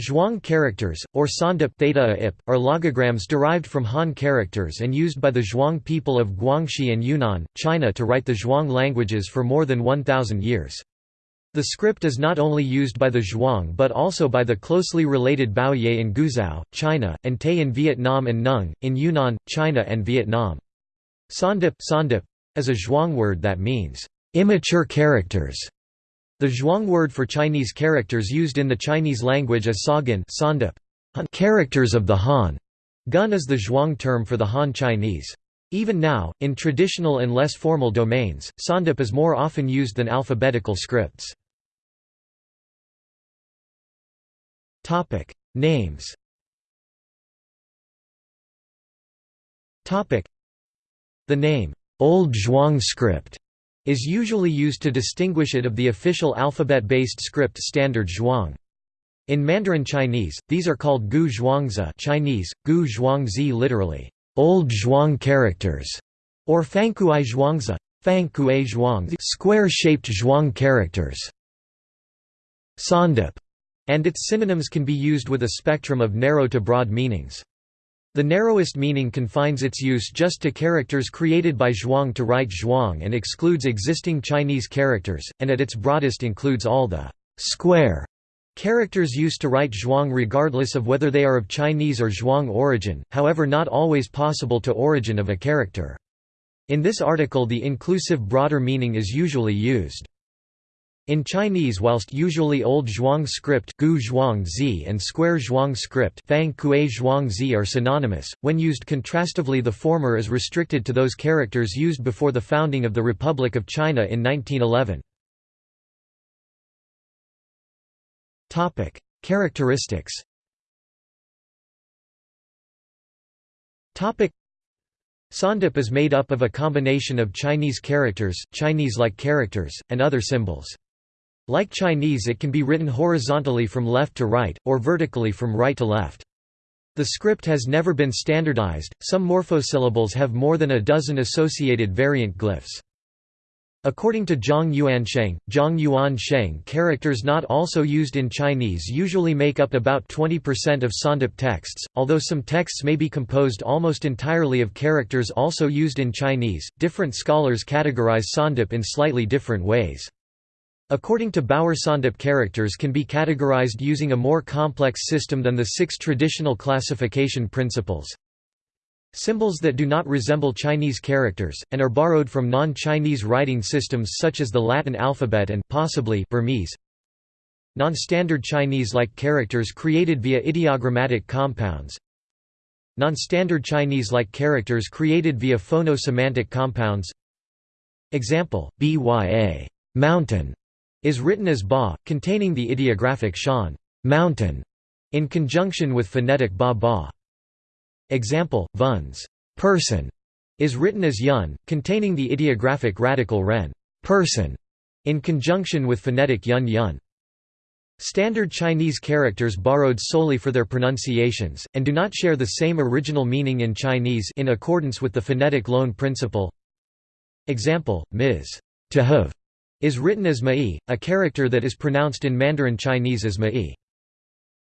Zhuang characters, or Sawndip theta -ip, are logograms derived from Han characters and used by the Zhuang people of Guangxi and Yunnan, China to write the Zhuang languages for more than 1,000 years. The script is not only used by the Zhuang but also by the closely related Bouyei in Guizhou, China, and Tay in Vietnam and Nung, in Yunnan, China and Vietnam. Sawndip, Sawndip is a Zhuang word that means, "...immature characters", the Zhuang word for Chinese characters used in the Chinese language is sagan characters of the Han. Gun is the Zhuang term for the Han Chinese. Even now, in traditional and less formal domains, Sawndip is more often used than alphabetical scripts. Names The name, Old Zhuang script is usually used to distinguish it of the official alphabet-based script standard Zhuang. In Mandarin Chinese, these are called Gu Zhuangzi Chinese, Gu Zhuangzi literally, Old Zhuang characters, or Fangkuai Zhuangzi, Fangkuai Zhuang square-shaped Zhuang characters. Sawndip, and its synonyms can be used with a spectrum of narrow to broad meanings. The narrowest meaning confines its use just to characters created by Zhuang to write Zhuang and excludes existing Chinese characters, and at its broadest includes all the square characters used to write Zhuang regardless of whether they are of Chinese or Zhuang origin, however not always possible to origin of a character. In this article the inclusive broader meaning is usually used. In Chinese whilst usually Old Zhuang script Gu Zhuang Zi and Square Zhuang script Fang Kuei Zhuang Zi are synonymous, when used contrastively the former is restricted to those characters used before the founding of the Republic of China in 1911. Characteristics Sawndip is made up of a combination of Chinese characters, Chinese-like characters, and other symbols. Like Chinese it can be written horizontally from left to right, or vertically from right to left. The script has never been standardized, some morphosyllables have more than a dozen associated variant glyphs. According to Zhang Yuansheng, Zhang Yuan Sheng characters not also used in Chinese usually make up about 20% of Sawndip texts, although some texts may be composed almost entirely of characters also used in Chinese. Different scholars categorize Sawndip in slightly different ways. According to Bauer Sawndip characters can be categorized using a more complex system than the six traditional classification principles. Symbols that do not resemble Chinese characters, and are borrowed from non-Chinese writing systems such as the Latin alphabet and possibly Burmese. Non-standard Chinese-like characters created via ideogrammatic compounds. Non-standard Chinese-like characters created via phono-semantic compounds. Example: BYA mountain is written as ba, containing the ideographic shan mountain, in conjunction with phonetic ba ba. Example, vuns person is written as yun, containing the ideographic radical ren person, in conjunction with phonetic yun yun. Standard Chinese characters borrowed solely for their pronunciations, and do not share the same original meaning in Chinese in accordance with the phonetic loan principle. Example, ms. to have is written as Mai, a character that is pronounced in Mandarin Chinese as Mai.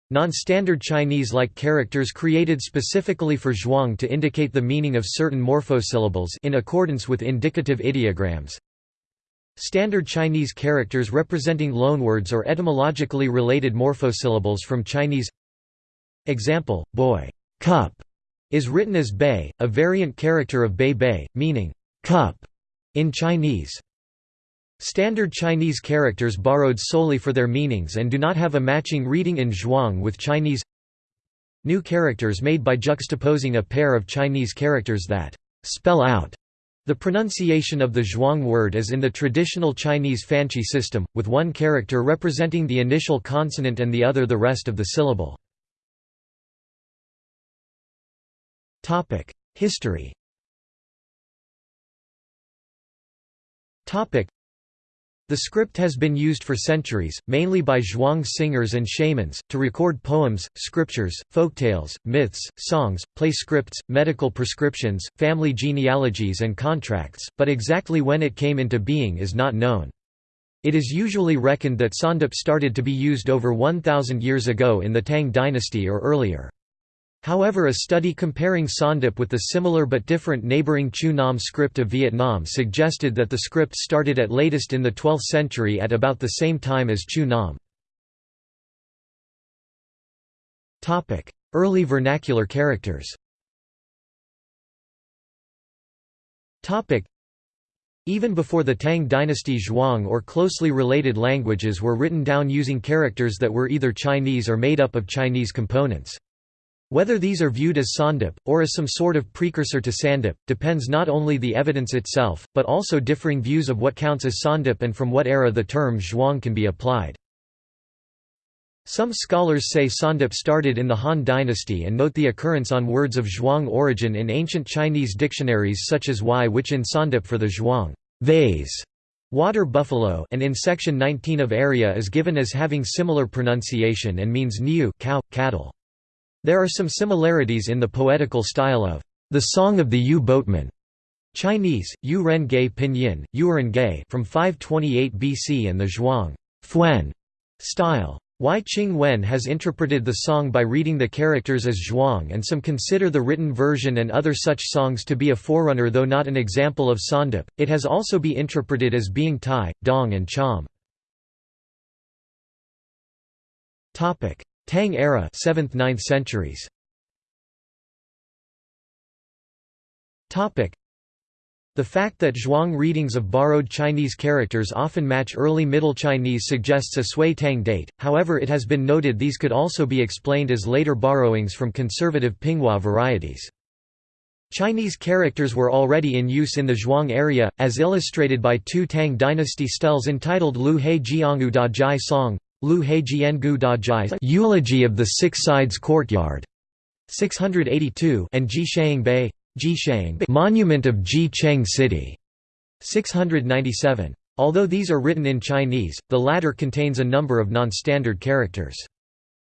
Non-standard Chinese-like characters created specifically for Zhuang to indicate the meaning of certain morphosyllables in accordance with indicative ideograms. Standard Chinese characters representing loanwords or etymologically related morphosyllables from Chinese Example, boy, cup, is written as bei, a variant character of bei bei, meaning cup in Chinese. Standard Chinese characters borrowed solely for their meanings and do not have a matching reading in Zhuang with Chinese New characters made by juxtaposing a pair of Chinese characters that spell out the pronunciation of the Zhuang word as in the traditional Chinese Fanqie system, with one character representing the initial consonant and the other the rest of the syllable. History the script has been used for centuries, mainly by Zhuang singers and shamans, to record poems, scriptures, folktales, myths, songs, play scripts, medical prescriptions, family genealogies and contracts, but exactly when it came into being is not known. It is usually reckoned that Sawndip started to be used over 1,000 years ago in the Tang dynasty or earlier. However a study comparing Sawndip with the similar but different neighbouring Chu Nam script of Vietnam suggested that the script started at latest in the 12th century at about the same time as Chu Nam. Early vernacular characters even before the Tang dynasty Zhuang or closely related languages were written down using characters that were either Chinese or made up of Chinese components. Whether these are viewed as sawndip, or as some sort of precursor to sawndip, depends not only the evidence itself, but also differing views of what counts as sawndip and from what era the term Zhuang can be applied. Some scholars say sawndip started in the Han dynasty and note the occurrence on words of Zhuang origin in ancient Chinese dictionaries such as Y which in sawndip for the Zhuang vase, water buffalo and in section 19 of area is given as having similar pronunciation and means niu cow, cattle. There are some similarities in the poetical style of the Song of the Yue Boatman Chinese, Yu Ren Gei Pinyin, Yuren Gei from 528 BC and the Zhuang Fuen style. Y. Ching Wen has interpreted the song by reading the characters as zhuang and some consider the written version and other such songs to be a forerunner though not an example of Sawndip, it has also be interpreted as being Tai, Dong and Cham. Tang era 7th–9th centuries the fact that Zhuang readings of borrowed Chinese characters often match early Middle Chinese suggests a Sui Tang date, however it has been noted these could also be explained as later borrowings from conservative Pinghua varieties. Chinese characters were already in use in the Zhuang area, as illustrated by two Tang dynasty steles entitled Lu He Jiangu Da Jai Song, Lu He Jiangu Da Jai Eulogy of the Six Sides Courtyard, 682 and Ji Shang Bei, Monument of Ji Cheng City, 697. Although these are written in Chinese, the latter contains a number of non-standard characters.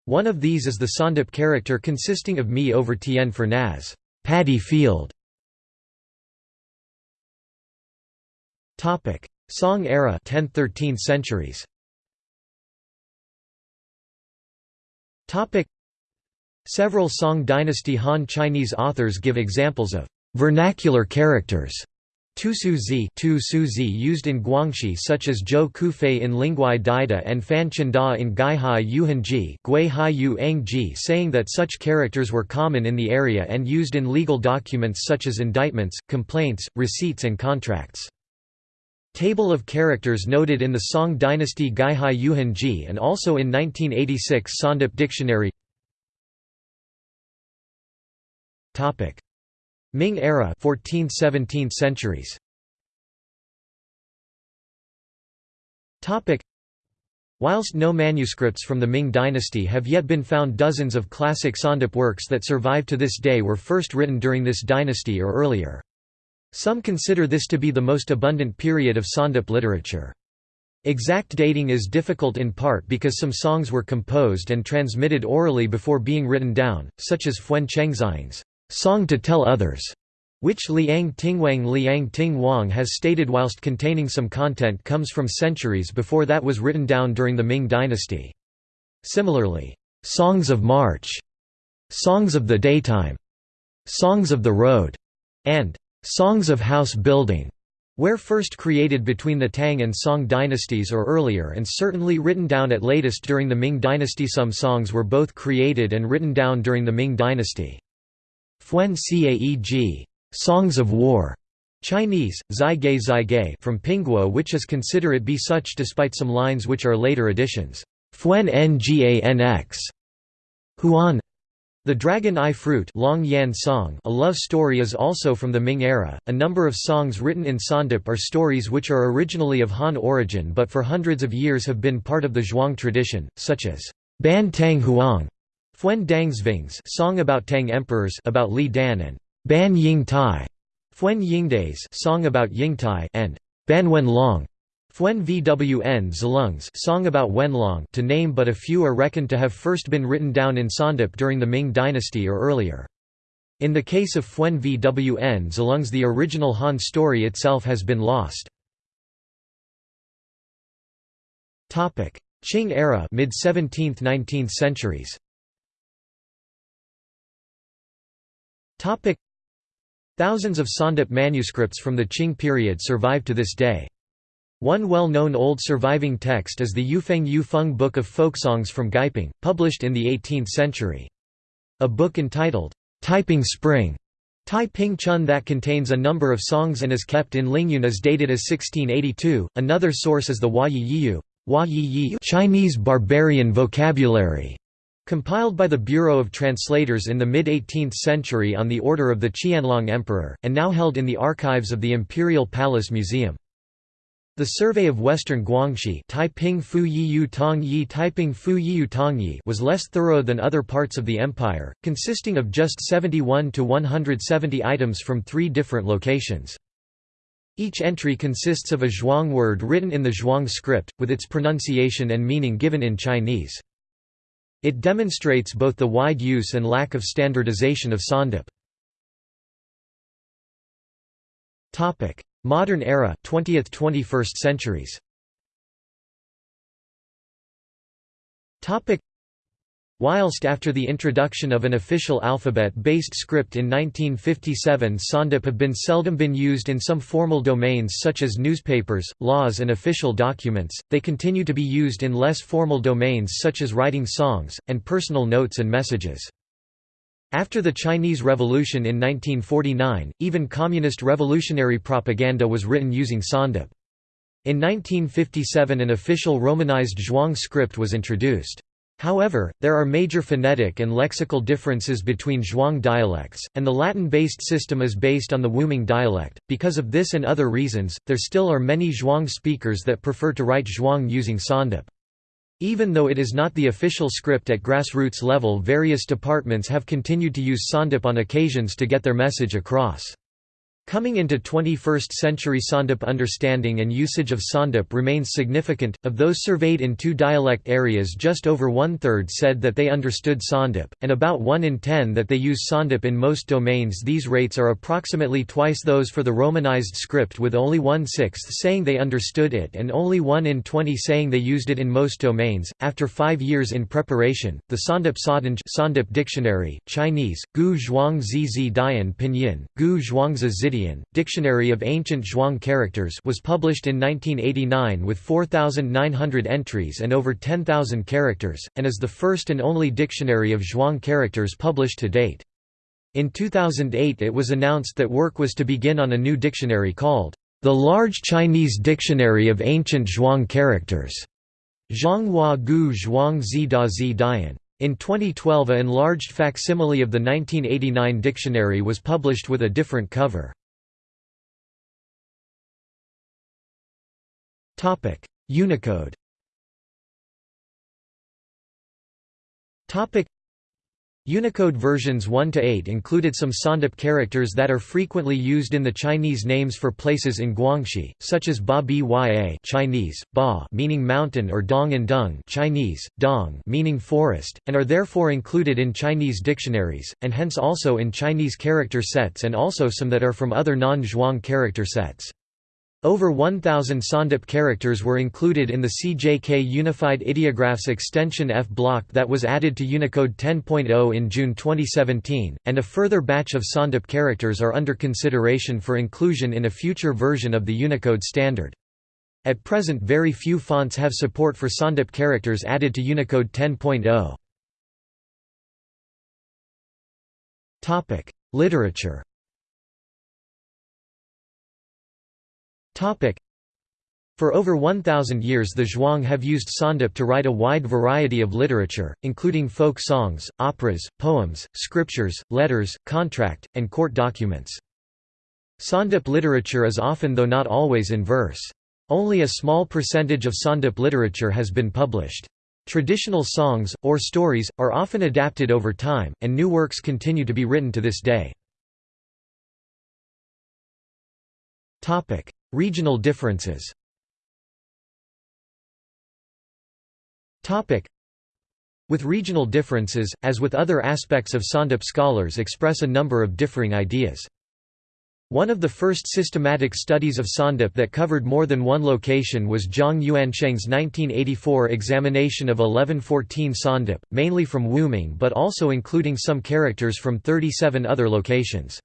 One of these is the Sawndip character consisting of Mi over Tien for Naz, paddy field. Song era 10th–13th centuries. Topic: Several Song dynasty Han Chinese authors give examples of vernacular characters Tu Su Zi used in Guangxi such as Zhou Qufei in Lingwai Daida and Fan Da in Guihai Yuhanji Gui Hai saying that such characters were common in the area and used in legal documents such as indictments, complaints, receipts and contracts. Table of characters noted in the Song dynasty Guihai Yuhanji and also in 1986 Sawndip Dictionary Ming era 14th–17th centuries. Whilst no manuscripts from the Ming dynasty have yet been found dozens of classic Sawndip works that survive to this day were first written during this dynasty or earlier. Some consider this to be the most abundant period of Sawndip literature. Exact dating is difficult in part because some songs were composed and transmitted orally before being written down, such as Fuen Chengxiang's Song to Tell Others, which Liang Tingwang Liang Ting Wang has stated whilst containing some content comes from centuries before that was written down during the Ming dynasty. Similarly, "'Songs of March", "'Songs of the Daytime", "'Songs of the Road", and "'Songs of House Building' were first created between the Tang and Song dynasties or earlier and certainly written down at latest during the Ming dynasty some songs were both created and written down during the Ming dynasty. Fuen Caeg Songs of War, Chinese, Zai Gei Zai Gei from Pinghua which is consider it be such despite some lines which are later additions. Fuen Nganx Huan the Dragon Eye Fruit Long Yan Song a love story is also from the Ming era. A number of songs written in Sawndip are stories which are originally of Han origin but for hundreds of years have been part of the Zhuang tradition, such as Ban Tang Huang Fuen Dangsvings song about Tang emperors about Li Dan and Ban Ying Tai, Fuen Yingdays song about Yingtai and Ban Wen Long, Fuen Vwn song about Wenlong to name but a few are reckoned to have first been written down in Sawndip during the Ming dynasty or earlier. In the case of Fuen Vwn Zilungs the original Han story itself has been lost. Qing era mid 17th 19th centuries Thousands of Sawndip manuscripts from the Qing period survive to this day. One well-known old surviving text is the Yufeng Yufeng Book of Folksongs from Gaiping, published in the 18th century. A book entitled, Taiping Spring, Tai Ping Chun that contains a number of songs and is kept in Lingyun is dated as 1682. Another source is the Hua Yi Yiyu Chinese barbarian vocabulary, compiled by the Bureau of Translators in the mid-18th century on the order of the Qianlong Emperor, and now held in the archives of the Imperial Palace Museum. The Survey of Western Guangxi was less thorough than other parts of the empire, consisting of just 71 to 170 items from three different locations. Each entry consists of a Zhuang word written in the Zhuang script, with its pronunciation and meaning given in Chinese. It demonstrates both the wide use and lack of standardization of Sawndip. Modern era 20th–21st centuries. Whilst after the introduction of an official alphabet-based script in 1957 Sawndip have been seldom been used in some formal domains such as newspapers, laws and official documents, they continue to be used in less formal domains such as writing songs, and personal notes and messages. After the Chinese Revolution in 1949, even communist revolutionary propaganda was written using Sawndip. In 1957 an official Romanized Zhuang script was introduced. However, there are major phonetic and lexical differences between Zhuang dialects, and the Latin-based system is based on the Wuming dialect. Because of this and other reasons, there still are many Zhuang speakers that prefer to write Zhuang using Sawndip. Even though it is not the official script at grassroots level various departments have continued to use Sawndip on occasions to get their message across. Coming into 21st century Sawndip understanding and usage of Sawndip remains significant. Of those surveyed in two dialect areas, just over one third said that they understood Sawndip, and about 1 in 10 that they use Sawndip in most domains. These rates are approximately twice those for the Romanized script, with only one sixth saying they understood it and only 1 in 20 saying they used it in most domains. After five years in preparation, the Sawndip Sadanj Sawndip Dictionary, Chinese, Gu Zhuang Zizi Dian Pinyin, Gu Zhuangzi Zidi Dictionary of Ancient Zhuang Characters was published in 1989 with 4,900 entries and over 10,000 characters, and is the first and only dictionary of Zhuang characters published to date. In 2008 it was announced that work was to begin on a new dictionary called, "...the Large Chinese Dictionary of Ancient Zhuang Characters", Zhonghua Gu Zhuang Zi Da Zi Dian. In 2012 a enlarged facsimile of the 1989 dictionary was published with a different cover. Topic: Unicode. Topic: Unicode versions 1 to 8 included some Sawndip characters that are frequently used in the Chinese names for places in Guangxi, such as Ba Bya Chinese, Ba meaning mountain or Dong and Dung Chinese, Dong meaning forest, and are therefore included in Chinese dictionaries, and hence also in Chinese character sets and also some that are from other non-Zhuang character sets. Over 1,000 Sawndip characters were included in the CJK Unified Ideographs extension F block that was added to Unicode 10.0 in June 2017, and a further batch of Sawndip characters are under consideration for inclusion in a future version of the Unicode standard. At present very few fonts have support for Sawndip characters added to Unicode 10.0. Literature For over 1,000 years the Zhuang have used Sawndip to write a wide variety of literature, including folk songs, operas, poems, scriptures, letters, contract, and court documents. Sawndip literature is often though not always in verse. Only a small percentage of Sawndip literature has been published. Traditional songs, or stories, are often adapted over time, and new works continue to be written to this day. Regional differences With regional differences, as with other aspects of Sawndip scholars express a number of differing ideas. One of the first systematic studies of Sawndip that covered more than one location was Zhang Yuansheng's 1984 examination of 1114 Sawndip, mainly from Wuming but also including some characters from 37 other locations.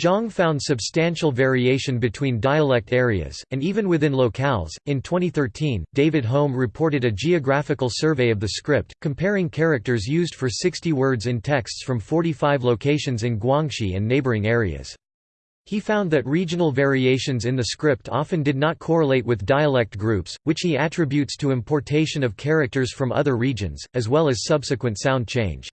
Zhang found substantial variation between dialect areas, and even within locales. In 2013, David Holm reported a geographical survey of the script, comparing characters used for 60 words in texts from 45 locations in Guangxi and neighboring areas. He found that regional variations in the script often did not correlate with dialect groups, which he attributes to importation of characters from other regions, as well as subsequent sound change.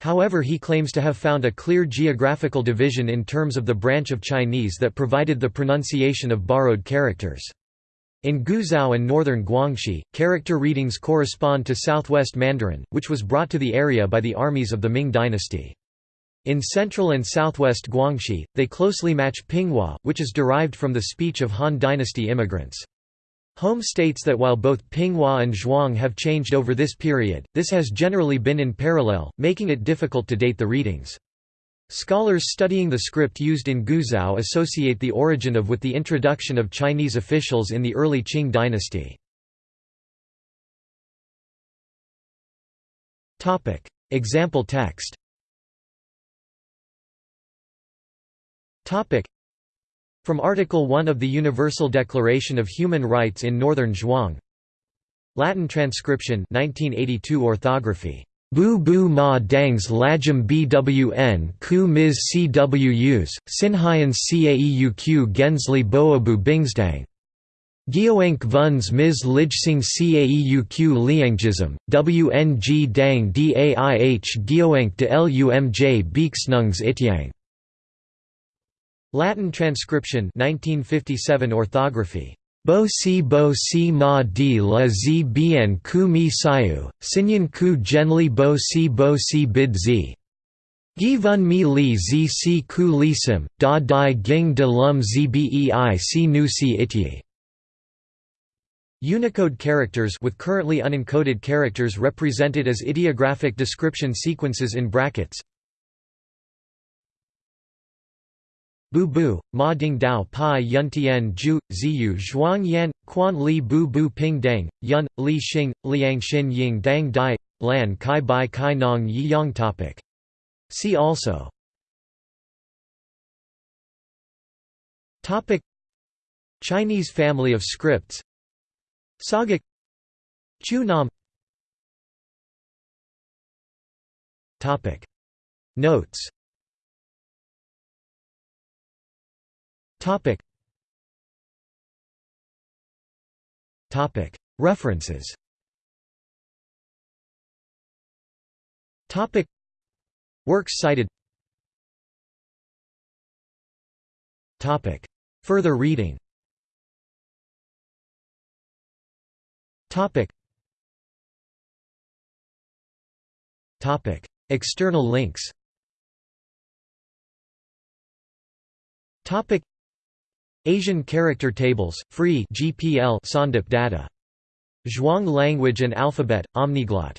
However he claims to have found a clear geographical division in terms of the branch of Chinese that provided the pronunciation of borrowed characters. In Guizhou and northern Guangxi, character readings correspond to southwest Mandarin, which was brought to the area by the armies of the Ming dynasty. In central and southwest Guangxi, they closely match Pinghua, which is derived from the speech of Han dynasty immigrants. Holm states that while both Pinghua and Zhuang have changed over this period, this has generally been in parallel, making it difficult to date the readings. Scholars studying the script used in Guizhou associate the origin of with the introduction of Chinese officials in the early Qing dynasty. Example text From Article 1 of the Universal Declaration of Human Rights in Northern Zhuang Latin transcription 1982 orthography Bu bu ma dangs lajum bwn ku mis cwus, sinhyans caeuq gensli boabu bingsdang. Gioank vuns mis lijsing caeuq liangjism, wng dang daih gioank de lumj beaksnungs ityang. Latin transcription 1957 orthography Bo si bo si ma di la zi bien ku mi sayu, sinyan ku genli bo si bo si bid zi. Gi vun mi li zi si ku li sim, da di ging de lum zi bei si nu si ityi. Unicode characters with currently unencoded characters represented as ideographic description sequences in brackets Bu bu, ma ding dao pi yun tian ju, ziyu zhuang yan, quan li bu bu ping deng, yun, li xing, liang xin ying dang dai, lan kai bai kai nong yi yang topic. See also. Topic. Chinese family of scripts. Saga. Chu Nam. Topic. Notes Topic. Topic. References. Topic. Works cited. Topic. Further reading. Topic. Topic. External links. Topic. Asian Character Tables, Free GPL Sawndip data. Zhuang Language and Alphabet, Omniglot